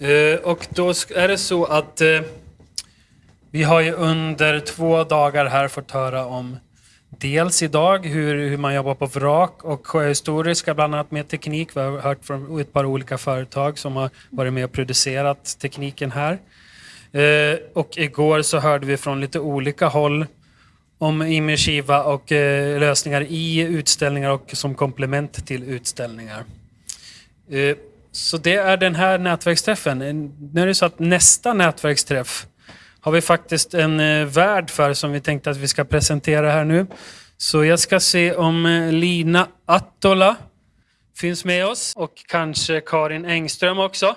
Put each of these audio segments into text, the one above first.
Eh, och då är det så att eh, vi har ju under två dagar här fått höra om dels idag hur, hur man jobbar på vrak och sjöhistoriska bland annat med teknik. Vi har hört från ett par olika företag som har varit med och producerat tekniken här. Eh, och igår så hörde vi från lite olika håll om immersiva och eh, lösningar i utställningar och som komplement till utställningar. Eh, så det är den här nätverksträffen. Nu är det så att nästa nätverksträff har vi faktiskt en eh, värd för som vi tänkte att vi ska presentera här nu. Så jag ska se om eh, Lina Attola finns med oss och kanske Karin Engström också.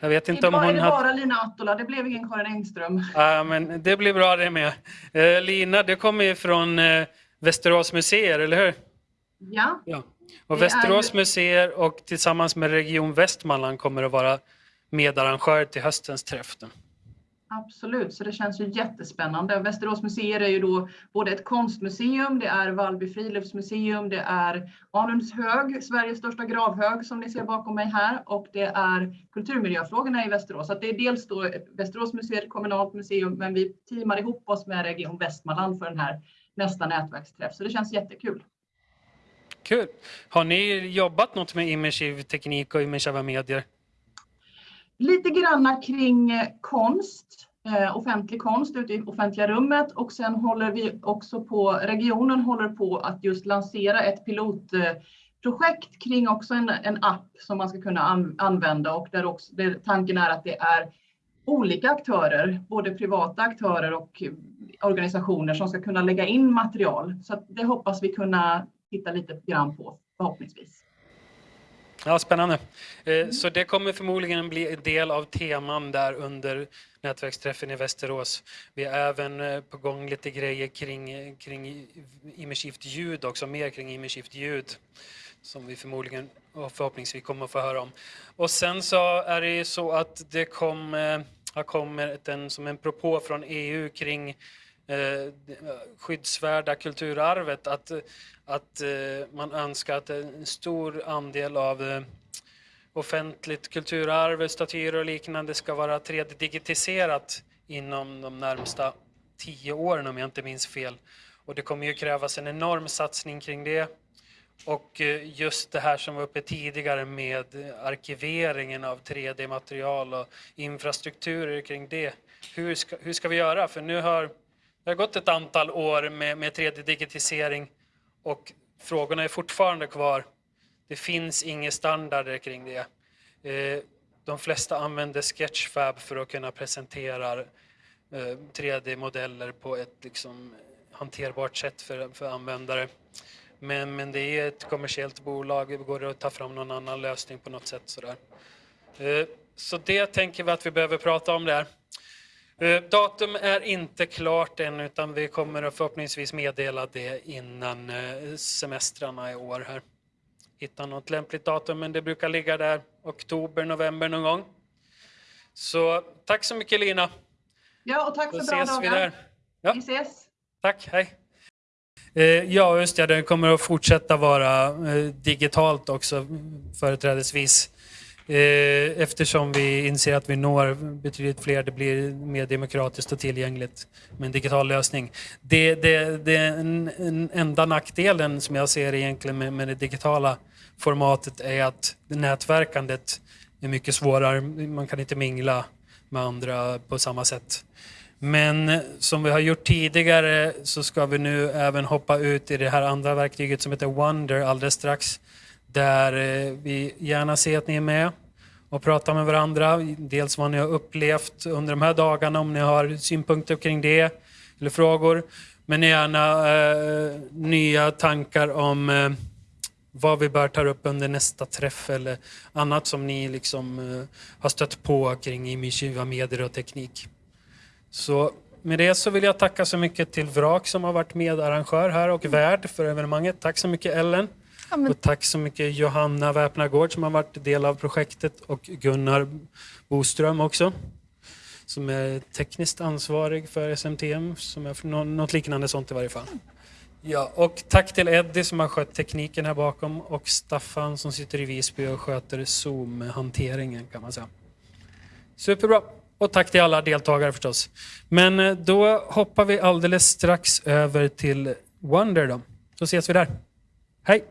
Jag vet inte, om hon är det hade... bara Lina Attola, det blev ingen Karin Engström. Ja, men det blir bra det med. Eh, Lina, du kommer ju från Västerås museer, eller hur? Ja. ja. Och Västerås är... museer och tillsammans med Region Västmanland kommer att vara medarrangör till höstens träff. Absolut, så det känns ju jättespännande. Västerås museer är ju då både ett konstmuseum, det är Vallby friluftsmuseum, det är Anundshög, Sveriges största gravhög som ni ser bakom mig här och det är kulturmiljöfrågorna i Västerås. Så det är dels då Västerås museer, kommunalt museum, men vi teamar ihop oss med Region Västmanland för den här nästa nätverksträff, så det känns jättekul. Kul! Har ni jobbat något med immersiv teknik och immersiva medier? lite granna kring eh, konst, eh, offentlig konst ute i offentliga rummet och sen håller vi också på, regionen håller på att just lansera ett pilotprojekt kring också en, en app som man ska kunna an, använda och där, också, där tanken är att det är olika aktörer, både privata aktörer och eh, organisationer som ska kunna lägga in material. Så det hoppas vi kunna titta lite grann på förhoppningsvis. Ja, spännande. Mm. Så det kommer förmodligen bli en del av teman där under nätverksträffen i Västerås. Vi är även eh, på gång lite grejer kring, kring immersivt ljud också, mer kring immersivt ljud som vi förmodligen och förhoppningsvis kommer att få höra om. Och sen så är det ju så att det kom, eh, har kommit en, som en propå från EU kring Eh, skyddsvärda kulturarvet att, att eh, man önskar att en stor andel av eh, offentligt kulturarv, statyer och liknande ska vara 3D-digitiserat inom de närmsta tio åren om jag inte minns fel. Och det kommer ju krävas en enorm satsning kring det. Och just det här som var uppe tidigare med arkiveringen av 3D-material och infrastrukturer kring det. Hur ska, hur ska vi göra? För nu har det har gått ett antal år med, med 3D-digitisering och frågorna är fortfarande kvar. Det finns inga standarder kring det. Eh, de flesta använder Sketchfab för att kunna presentera eh, 3D-modeller på ett liksom hanterbart sätt för, för användare. Men, men det är ett kommersiellt bolag, det går att ta fram någon annan lösning på något sätt. Sådär. Eh, så det tänker vi att vi behöver prata om där. Eh, datum är inte klart än utan vi kommer att förhoppningsvis meddela det innan eh, semestrarna i år här. Hitta något lämpligt datum men det brukar ligga där oktober, november någon gång. Så tack så mycket Lina. Ja och tack för bra dagar. Vi, där. Ja. vi ses. Tack, hej. Eh, ja, just det, det kommer att fortsätta vara digitalt också företrädesvis. Eh, eftersom vi inser att vi når betydligt fler, det blir mer demokratiskt och tillgängligt med en digital lösning. Det, det, det en, en enda nackdelen som jag ser egentligen med, med det digitala formatet är att nätverkandet är mycket svårare. Man kan inte mingla med andra på samma sätt. Men som vi har gjort tidigare så ska vi nu även hoppa ut i det här andra verktyget som heter Wonder alldeles strax där eh, vi gärna ser att ni är med och prata med varandra. Dels vad ni har upplevt under de här dagarna, om ni har synpunkter kring det eller frågor. Men gärna eh, nya tankar om eh, vad vi bör ta upp under nästa träff eller annat som ni liksom eh, har stött på kring immersiva medier och teknik. Så med det så vill jag tacka så mycket till Vrak som har varit medarrangör här och värd för evenemanget. Tack så mycket Ellen. Ja, men... Och tack så mycket Johanna Väpnagård som har varit del av projektet och Gunnar Boström också som är tekniskt ansvarig för SMTM, som är för något liknande sånt i varje fall. Ja, och tack till Eddie som har skött tekniken här bakom och Staffan som sitter i Visby och sköter Zoom-hanteringen kan man säga. Superbra. Och tack till alla deltagare förstås. Men eh, då hoppar vi alldeles strax över till Wonder då. Så ses vi där. Hej!